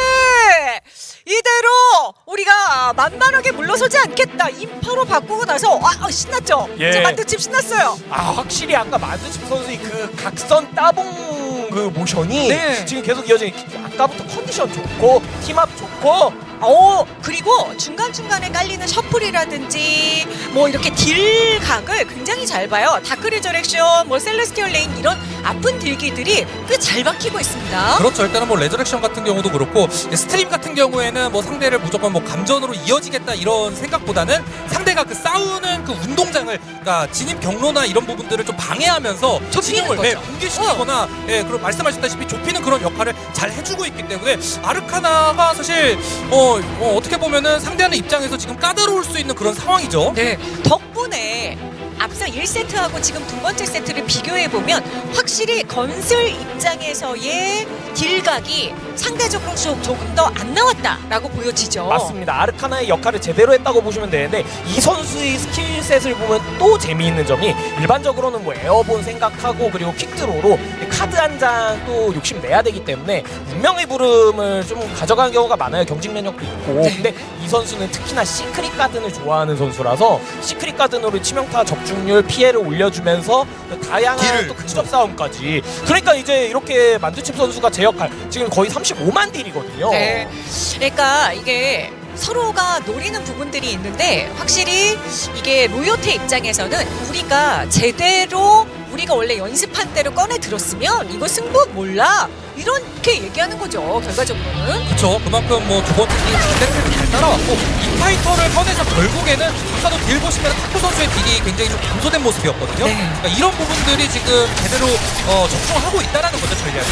이대로 우리가 만만하게 물러서지 않겠다 인파로 바꾸고 나서 아 아, 신났죠
예.
이제 만두칩 신났어요
아 확실히 아까 만두칩 선수의 그 각선 따봉 그 모션이
네.
지금 계속 이어지는 아까부터 컨디션 좋고 팀합 좋고
어 그리고 중간중간에 깔리는 셔플이라든지 뭐 이렇게 딜각을 굉장히 잘 봐요 다크 리저렉션 뭐 셀레스티얼 레인 이런 아픈 딜기들이 꽤 잘 박히고 있습니다
그렇죠. 일단은 뭐 리저렉션 같은 경우도 그렇고 스트림 같은 경우에는 뭐 상대를 무조건 뭐 감전으로 이어지겠다 이런 생각보다는 상대가 그 싸우는 그 운동장을 그러니까 진입 경로나 이런 부분들을 좀 방해하면서 진영을
거죠.
예, 붕괴시키거나 예, 그런 말씀하셨다시피 좁히는 그런 역할을 잘 해주고 있기 때문에 아르카나가 사실 어, 어 어떻게 보면은 상대하는 입장에서 지금 까다로울 수 있는 그런 상황이죠.
네, 덕분에 앞서 1세트하고 지금 두 번째 세트를 비교해 보면 확실히 건슬 입장에서의 딜각이 상대적으로 좀 조금 더 안 나왔다라고 보여지죠.
맞습니다. 아르카나의 역할을 제대로 했다고 보시면 되는데 이 선수의 skill set을 보면 또 재미있는 점이 일반적으로는 뭐 에어본 생각하고 그리고 퀵드로로 카드 한 장 또 욕심 내야 되기 때문에 운명의 부름을 좀 가져가는 경우가 많아요. 경직 면역도 있고. 근데 이 선수는 특히나 시크릿 가든을 좋아하는 선수라서 시크릿 가든으로 치명타 적중 률 확률 피해를 올려주면서 다양한
딜을,
또 근접 싸움까지 그러니까 이제 이렇게 만두칩 선수가 제 역할 지금 거의 35만 딜이거든요.
네. 그러니까 이게 서로가 노리는 부분들이 있는데 확실히 이게 로요테 입장에서는 우리가 제대로 우리가 원래 연습한 대로 꺼내 들었으면 이거 승부 몰라 이렇게 얘기하는 거죠 결과적으로는
그렇죠. 그만큼 뭐 두 번째 게임 스태트를 잘 따라왔고 인파이터를 꺼내서 결국에는 아까도 딜 보시면 탁구 선수의 딜이 굉장히 좀 감소된 모습이었거든요.
네.
그러니까 이런 부분들이 지금 제대로 어, 적중하고 있다라는 거죠 전략이.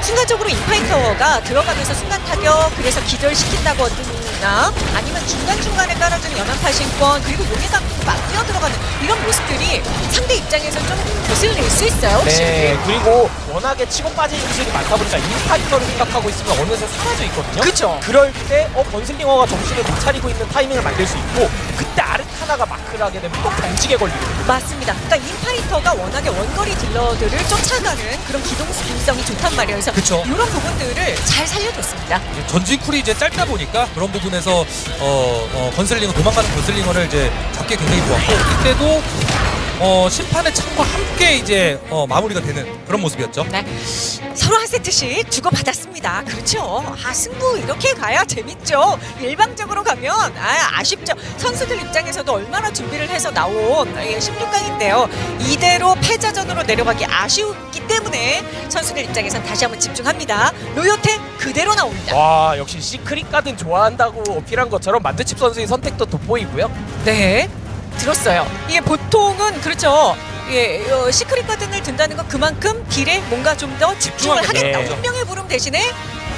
순간적으로 인파이터가 들어가면서 순간 타격 그래서 기절시킨다 거나 아니면 중간중간에 깔아주는 연환파신권 그리고 용의가 막 뛰어 들어가는 이런 모습들이 상대 입장에서 좀 빚을 낼수 있어요
네, 그리고 워낙에 치고 빠진 기술이 많다 보니까 인파이터를 생각하고 있으면 어느새 사라져 있거든요.
그쵸.
그럴 때, 어, 건슬링어가 정신을 못 차리고 있는 타이밍을 만들 수 있고, 그때 아르카나가 마크를 하게 되면 또 경직에 걸리거든요.
맞습니다. 그러니까 인파이터가 워낙에 원거리 딜러들을 쫓아가는 그런 기동성이 좋단 말이에요. 그래서
그쵸.
이런 부분들을 잘 살려줬습니다.
이제 전진 쿨이 이제 짧다 보니까 그런 부분에서 어, 어, 건슬링어 도망가는 건슬링어를 이제 잡기 굉장히 좋았고 이때도 어, 심판의 창과 함께 이제 어, 마무리가 되는 그런 모습이었죠.
네. 서로 한 세트씩 주고받았습니다. 그렇죠. 아, 승부 이렇게 가야 재밌죠. 일방적으로 가면 아, 아쉽죠. 선수들 입장에서도 얼마나 준비를 해서 나온 예, 16강인데요. 이대로 패자전으로 내려가기 아쉬웠기 때문에 선수들 입장에선 다시 한번 집중합니다. 로요테 그대로 나옵니다.
와, 역시 시크릿 가든 좋아한다고 어필한 것처럼 만두칩 선수의 선택도 돋보이고요.
네. 들었어요. 이게 보통은 그렇죠. 예, 어, Secret Garden을 든다는 건 그만큼 딜에 뭔가 좀 더 집중을.
하겠다.
네.
운명의 부름 대신에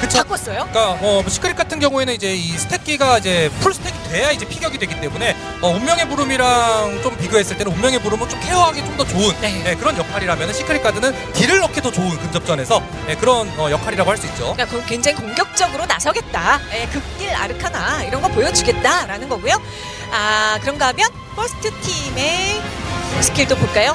그쵸.
바꿨어요.
그러니까 어, 뭐 Secret 같은 경우에는 이제 이 스택기가 이제 full stack이 돼야 이제 피격이 되기 때문에 어, 운명의 부름이랑 좀 비교했을 때는 운명의 부름은 좀 케어하기 좀 더 좋은
네.
예, 그런 역할이라면 Secret Garden은 딜을 넣기 더 좋은 근접전에서 예, 그런 어, 역할이라고 할 수 있죠.
그러니까 그 굉장히 공격적으로 나서겠다. 예, 극딜 아르카나 이런 거 보여주겠다라는 거고요. 아 그런가 하면 퍼스트 팀의 스킬도 볼까요?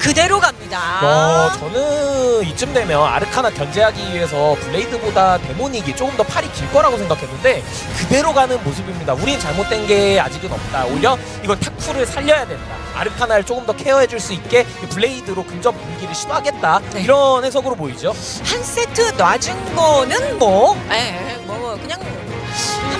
그대로 갑니다.
어, 저는 이쯤 되면 아르카나 견제하기 위해서 블레이드보다 데모닉이 조금 더 팔이 길 거라고 생각했는데 그대로 가는 모습입니다. 우린 잘못된 게 아직은 없다. 오히려 이건 타쿠를 살려야 된다. 아르카나를 조금 더 케어해줄 수 있게 이 블레이드로 근접 무기를 시도하겠다.
네.
이런 해석으로 보이죠.
한 세트 놔준 거는 뭐, 예, 뭐 그냥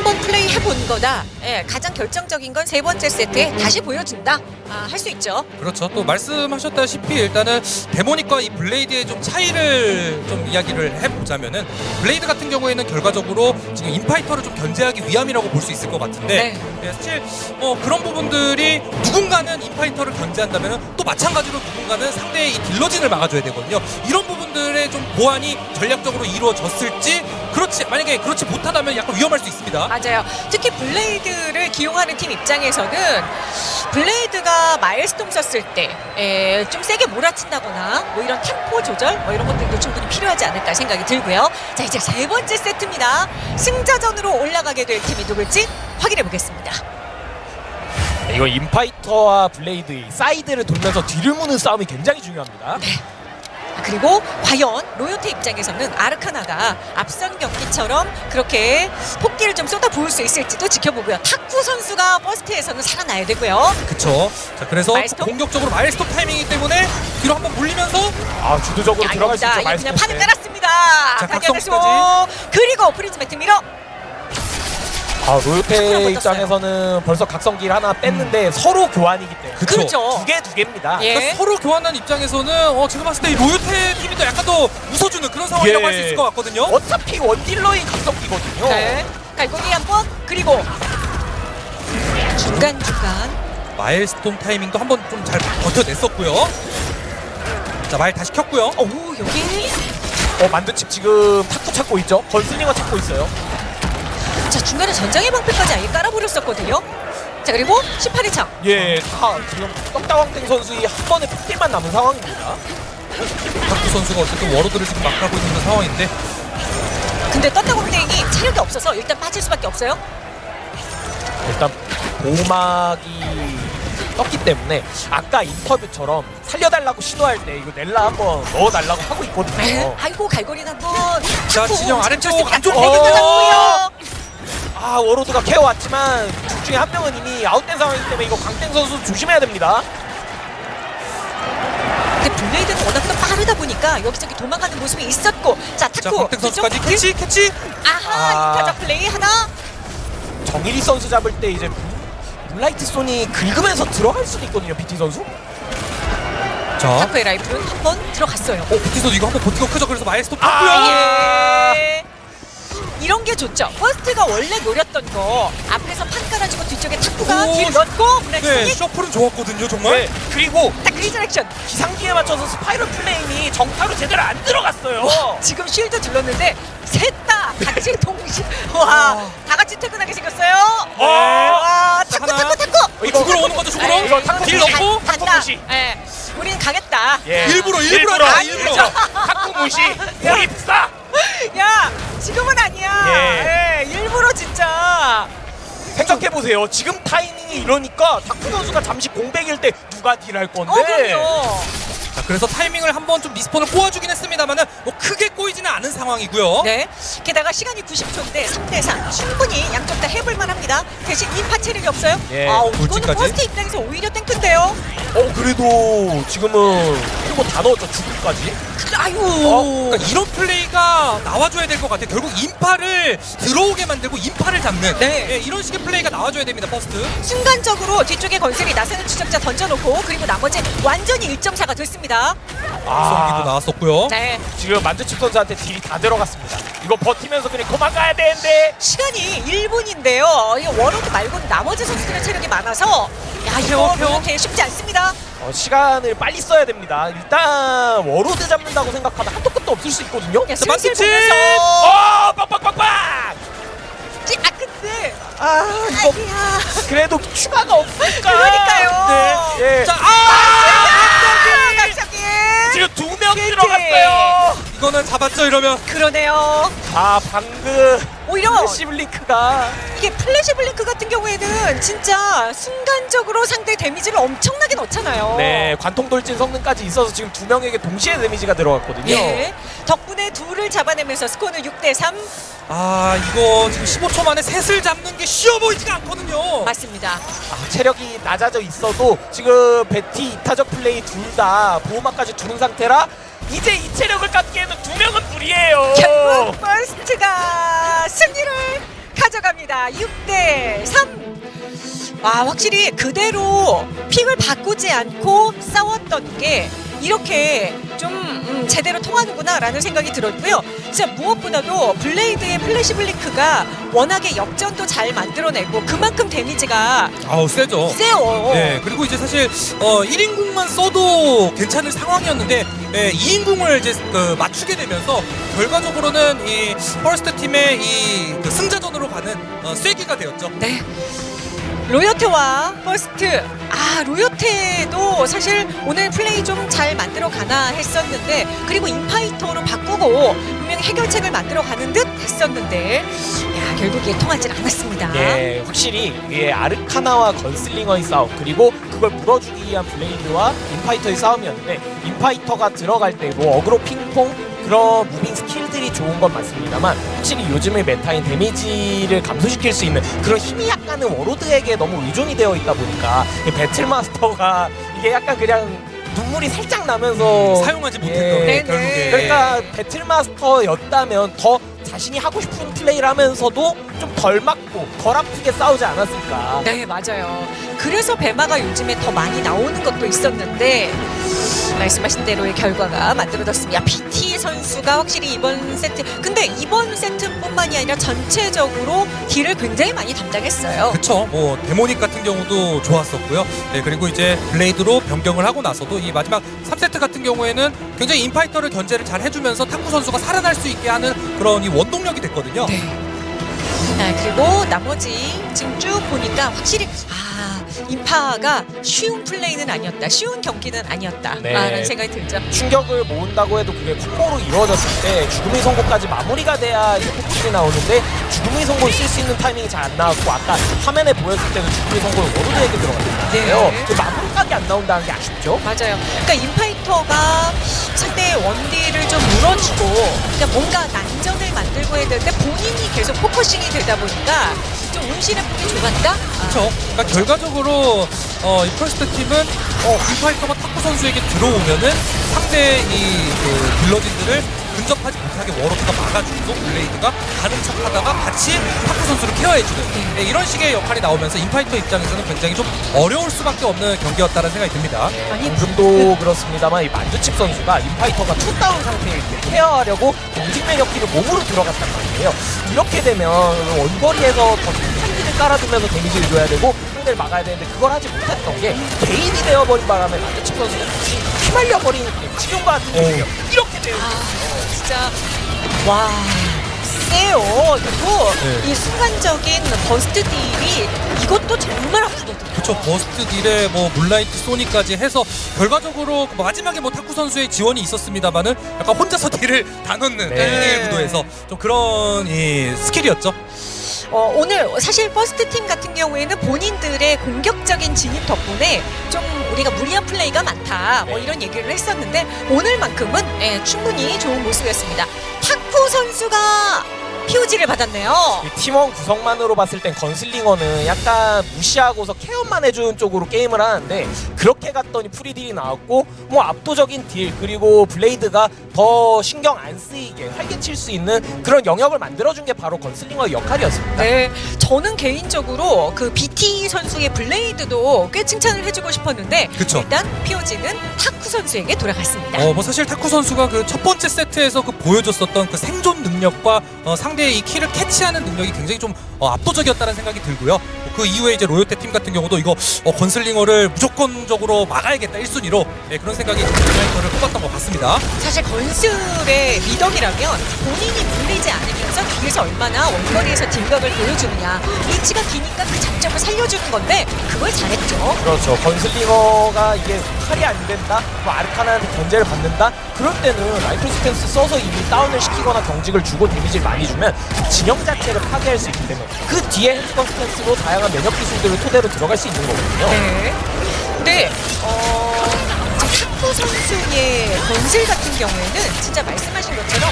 한번 플레이 해 본 거다. 예, 가장 결정적인 건 세 번째 세트에 다시 보여준다. 아, 할 수 있죠.
그렇죠. 또 말씀하셨다시피 일단은 데모닉과 이 블레이드의 좀 차이를 좀 이야기를 해보자면은 블레이드 같은 경우에는 결과적으로 지금 인파이터를 좀 견제하기 위함이라고 볼 수 있을 것 같은데 예, 사실 어, 그런 부분들이 누군가는 인파이터를 견제한다면 또 마찬가지로 누군가는 상대의 이 딜러진을 막아줘야 되거든요. 이런 부분 들의 좀 보완이 전략적으로 이루어졌을지 그렇지 만약에 그렇지 못하다면 약간 위험할 수 있습니다.
맞아요. 특히 블레이드를 기용하는 팀 입장에서는 블레이드가 Maelstrom 썼을 때 좀 세게 몰아친다거나 뭐 이런 템포 조절 뭐 이런 것들도 충분히 필요하지 않을까 생각이 들고요. 자 이제 세 번째 세트입니다. 승자전으로 올라가게 될 팀이 누굴지 확인해 보겠습니다.
네, 이거 인파이터와 블레이드 이 사이드를 돌면서 뒤를 무는 싸움이 굉장히 중요합니다.
그리고 과연 로요테 입장에서는 아르카나가 앞선 경기처럼 그렇게 폭기를 좀 쏟아 부을 수 있을지도 지켜보고요. 탁구 선수가 버스트에서는 살아나야 되고요.
그쵸. 자, 그래서
마일스톱?
공격적으로 마일스톱 타이밍이기 때문에 뒤로 한번 물리면서
아 주도적으로 들어갈 수. 있죠.
이거 그냥 판을
때.
깔았습니다.
자, 각성까지.
그리고 프리즈 매트 미러
아, 로요테
못
입장에서는 벌써 각성기를 하나 뺐는데 서로 교환이기 때문에
그쵸.
그렇죠.
두 개 두 개입니다.
예.
그러니까 서로 교환한 입장에서는 어, 제가 봤을 때이 로요테 팀이 더 약간 더 웃어주는 그런 상황이라고
예.
할수 있을 것 같거든요.
어차피 원딜러인 각성기거든요.
네. 갈고리 한 번 그리고 중간 중간
마일스톤 타이밍도 한번 좀 잘 버텨냈었고요. 자, 마일 다시 켰고요.
오 여기
어 만두칩 지금 탁구 찾고 있죠. 건슬링어 찾고 있어요.
자 중간에 전장의 방패까지 아예 깔아버렸었거든요. 자 그리고 18회 창
예, 다 지금 떡다왕땡 선수의 한 번의 폭딜만 남은 상황입니다.
탁구 선수가 어쨌든 워로드를 지금 막하고 있는 그런 상황인데
근데 떴다공땡이 체력이 없어서 일단 빠질 수밖에 없어요.
일단 보막이 떴기 때문에 아까 인터뷰처럼 살려달라고 시도할 때 이거 넬라 한번 넣어달라고 하고
네.
있거든요.
아이고 갈고리는 한번
자,
탁구
진영
잘
아래쪽. 안쪽
또
어.
해결되고요.
아 워로드가 케어 왔지만 둘 중에 한 명은 이미 아웃된 상황이기 때문에 이거 광땡 선수 조심해야 됩니다.
블레이드는 워낙 또 빠르다 보니까 여기저기 도망가는 모습이 있었고 자
자,
탁구
광택 선수까지 캐치 캐치.
아하
아.
이타적 플레이 하나
정일이 선수 잡을 때 이제 블라이트 손이 긁으면서 들어갈 수도 있거든요, BT 선수.
자,
탁구의 라이프는 한번 들어갔어요.
어, 부티 선수 이거 한번 버티고 크죠. 그래서 마일스톤
아,
탔고요.
예. 이런 게 좋죠. 퍼스트가 원래 노렸던 거 앞에서 판 깔아주고 뒤쪽에 탁구가
오,
딜 넣고
네, 셔플은 좋았거든요, 정말.
네, 그리고
딱 resurrection
기상기에 맞춰서 Spiral Flame이 정타로 제대로 안 들어갔어요.
지금 shield 둘렀는데 셋 다 같이 동시 와 다 같이 퇴근하게 생겼어요.
어.
와
자,
탁구
하나.
탁구 탁구
이거 죽으러 오는 거죠, 죽으러?
에이,
이거 탁구
딜. 넣고
탁구. 무시.
예, 우린 가겠다.
예.
일부러, 일부러, 아, 일부러.
탁구 무시. 고립사.
야 지금은 아니야.
예.
예, 일부러 진짜.
생각해 보세요. 지금 타이밍이 이러니까 탁구 선수가 잠시 공백일 때 누가 딜할 건데.
어 그럼요.
자, 그래서 타이밍을 한번 좀 respawn을 꼬아주긴 했습니다만은 뭐 크게 꼬이지는 않은 상황이고요.
네. 게다가 시간이 90초인데 3대3 충분히 양쪽 다 해볼 만 합니다. 대신 인파 체력이 없어요.
예,
아, 이거는
돌진까지.
퍼스트 입장에서 오히려 탱크인데요.
어 그래도 지금은 그리고 다 넣었죠 죽음까지.
아유.
어,
그러니까 이런 플레이가 나와줘야 될 것 같아요. 결국 인파를 들어오게 만들고 인파를 잡는
네.
예, 이런 식의 플레이가 나와줘야 됩니다. 퍼스트.
순간적으로 뒤쪽에 건슬이 나서는 추적자 던져놓고 그리고 나머지 완전히 1.4가 됐습니다.
성기도
아
나왔었고요.
네.
지금 만드칩 선수한테 딜이 다 들어갔습니다. 이거 버티면서 그냥 도망가야 되는데.
시간이 1분인데요. 이 워로드 말고는 나머지 선수들의 체력이 많아서 야 이거 이렇게 쉽지 않습니다.
어, 시간을 빨리 써야 됩니다. 일단 워로드 잡는다고 생각하면 한도 끝도 없을 수 있거든요.
만두치!
보면서
어, 빡빡빡빡!
찌- 아
이거. 그래도 추가가 없으니까.
그러니까요.
네. 예.
자, 아!
아.
지금 두 명 들어갔어요.
이거는 잡았죠 이러면.
그러네요.
아, 방금
오히려
시블링크가
이게 Flash Blink 같은 경우에는 진짜 순간적으로 상대 데미지를 엄청나게 넣잖아요.
네, 관통 돌진 성능까지 있어서 지금 두 명에게 동시에 데미지가 들어갔거든요.
예. 덕분에 둘을 잡아내면서 스코어는 6대 3
아 이거 지금 15초 만에 셋을 잡는 게 쉬워 보이지가 않거든요.
맞습니다.
아, 체력이 낮아져 있어도 지금 베티 이타적 플레이 둘 다 보호막까지 두는 상태라 이제 이 체력을 갖기에는 두 명은 불이에요.
결국 퍼스트가 승리를 가져갑니다. 6대 3. 와 확실히 그대로 픽을 바꾸지 않고 싸웠던 게 이렇게 좀 음, 제대로 통하는구나라는 생각이 들었고요. 진짜 무엇보다도 블레이드의 Flash Blink가 워낙에 역전도 잘 만들어내고 그만큼 데미지가
아우 세죠.
세요.
네, 그리고 이제 사실 어 1인궁만 써도 괜찮을 상황이었는데 예, 2인궁을 이제 그 맞추게 되면서 결과적으로는 이 퍼스트 팀의 이 그 승자전으로 가는 어, 쐐기가 되었죠.
네. 로요테와 퍼스트 아 로요테도 사실 오늘 플레이 좀 잘 만들어 가나 했었는데 그리고 인파이터로 바꾸고 분명히 해결책을 만들어 가는 듯 했었는데 야 결국 이게 통하지 않았습니다.
예, 확실히 이게 아르카나와 건슬링어의 싸움 그리고 그걸 물어주기 위한 블레이드와 인파이터의 싸움이었는데 인파이터가 들어갈 때뭐 어그로 핑퐁 그런 moving 스킬들이 좋은 건 맞습니다만 확실히 요즘의 meta인 데미지를 감소시킬 수 있는 그런 힘이 약간은 워로드에게 너무 의존이 되어 있다 보니까 이 배틀마스터가 이게 약간 그냥 눈물이 살짝 나면서
사용하지 못했던
예.
네네.
결국에
그러니까 배틀마스터였다면 더 자신이 하고 싶은 플레이를 하면서도 좀 덜 맞고 덜 아프게 싸우지 않았을까.
네 맞아요. 그래서 배마가 요즘에 더 많이 나오는 것도 있었는데 말씀하신 대로의 결과가 만들어졌습니다. BT 선수가 확실히 이번 세트 근데 이번 세트뿐만이 아니라 전체적으로 딜을 굉장히 많이 담당했어요.
그쵸 뭐 데모닉 같은 경우도 좋았었고요 네 그리고 이제 블레이드로 변경을 하고 나서도 이 마지막 3세트 같은 경우에는 굉장히 인파이터를 견제를 잘 해주면서 타쿠 선수가 살아날 수 있게 하는 그런 이 원동력이 됐거든요
네. 아, 그리고 나머지 지금 쭉 보니까 확실히 아 인파가 쉬운 플레이는 아니었다, 쉬운 경기는 아니었다
네.
라는 생각이 들죠.
충격을 모은다고 해도 그게 콤보로 이루어졌을 때 죽음의 선고까지 마무리가 돼야 focusing이 나오는데 죽음의 선고를 쓸 수 있는 타이밍이 잘 안 나왔고 아까 화면에 보였을 때도 죽음의 선고를 워로드에게 들어갔잖아요.
네.
그 마무리까지 안 나온다는 게 아쉽죠.
맞아요. 그러니까 인파이터가 상대의 원딜을 좀 물어주고, 그러니까 뭔가 난전을 만들고 해야 되는데 본인이 계속 focusing이 되다 보니까 좀 운신의 폭이 좁았다. 아,
그렇죠. 그러니까 결과적으로 어, 이 퍼스트 팀은 어, 인파이터가 타쿠 선수에게 들어오면은 상대 이그 딜러진들을 근접하지 못하게 워로드가 막아주고 블레이드가 가는 척하다가 같이 타쿠 선수를 케어해주는 네, 이런 식의 역할이 나오면서 인파이터 입장에서는 굉장히 좀 어려울 수밖에 없는 경기였다는 생각이 듭니다.
아니
방금도 그렇습니다만 이 만두칩 선수가 인파이터가 투다운 상태일 때 케어하려고 공직 매력기를 몸으로 들어갔단 말이에요. 이렇게 되면 원거리에서 더 탄기를 깔아주면서 데미지를 줘야 되고 상대를 막아야 되는데 그걸 하지 못했던 게 개인이 되어버린 바람에 만두칩 선수가 같이 휘말려버린 지금과 같은 경우요. 이렇게 되요
진짜 와 세요. 그리고
네.
이 순간적인 burst deal이 이것도 정말 아프거든요.
그쵸 burst deal에 뭐 Moonlight Sonic까지 해서 결과적으로 마지막에 뭐 타쿠 선수의 지원이 있었습니다만은 약간 혼자서 deal을 다 넣는
네.
1대1 구도에서 좀 그런 이 스킬이었죠.
어, 오늘 사실 퍼스트 팀 같은 경우에는 본인들의 공격적인 진입 덕분에 좀 우리가 무리한 플레이가 많다 뭐 이런 얘기를 했었는데 오늘만큼은 예, 충분히 좋은 모습이었습니다. 타쿠 선수가 POG를 받았네요.
이 팀원 구성만으로 봤을 땐 건슬링어는 약간 무시하고서 케어만 해주는 쪽으로 게임을 하는데 그렇게 갔더니 free deal이 나왔고 뭐 압도적인 deal 그리고 블레이드가 더 신경 안 쓰이게 활개칠 수 있는 그런 영역을 만들어준 게 바로 건슬링어의 역할이었습니다.
네, 저는 개인적으로 그 BT 선수의 블레이드도 꽤 칭찬을 해주고 싶었는데
그쵸.
일단 POG는 타쿠 선수에게 돌아갔습니다.
어, 뭐 사실 타쿠 선수가 그 첫 번째 세트에서 그 보여줬었던 그 생존 능력과 어, 상 대의 이 키를 캐치하는 능력이 굉장히 좀 어, 압도적이었다는 생각이 들고요. 그 이후에 이제 로요테 팀 같은 경우도 이거 어, 건슬링어를 무조건적으로 막아야겠다 1순위로 예, 그런 생각이 이마이터를 뽑았던 것 같습니다.
사실 건슬의 미덕이라면 본인이 물리지 않으면서 뒤에서 얼마나 원거리에서 deal각을 보여주느냐 리치가 기니까 그 장점을 살려주는 건데 그걸 잘했죠.
그렇죠. 건슬링어가 이게 칼이 안 된다, 뭐 아르카나한테 견제를 받는다. 그럴 때는 rifle stance 써서 이미 다운을 시키거나 경직을 주고 데미지를 많이 주면 진영 자체를 파괴할 수 있기 때문에 그 뒤에 handgun stance로 다양한 면역 기술들을 토대로 들어갈 수 있는 거거든요.
네. 근데 어, 선수의 건슬 같은 경우에는 진짜 말씀하신 것처럼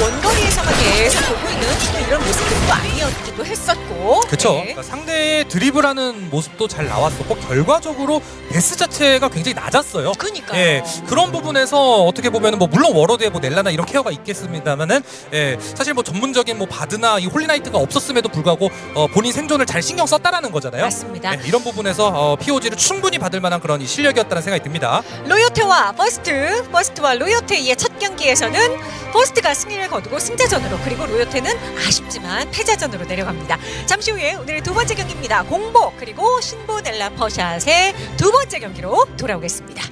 원거리에서만 계속 보고 있는 또 이런 모습들도 아니었기도 했었고.
그쵸.
네.
그러니까 상대의 드리블하는 모습도 잘 나왔었고 결과적으로 death 자체가 굉장히 낮았어요.
그니까요.
예, 그런 부분에서 어떻게 보면은 뭐 물론 워로드에 뭐 넬라나 이런 케어가 있겠습니다만은 예, 사실 뭐 전문적인 뭐 바드나 이 홀리나이트가 없었음에도 불구하고 어, 본인 생존을 잘 신경 썼다라는 거잖아요.
맞습니다.
예, 이런 부분에서 어, POG를 충분히 받을 만한 그런 이 실력이었다는 생각이 듭니다.
로요테와 버스트, 버스트와 로요테의 첫 경기에서는 버스트가 승리를 거두고 승자전으로 그리고 로요테는 아쉽지만 패자전으로 내려갑니다. 잠시 후에 오늘의 두 번째 경기입니다. 공복 그리고 신보넬라 퍼샷의 두 번째 경기로 돌아오겠습니다.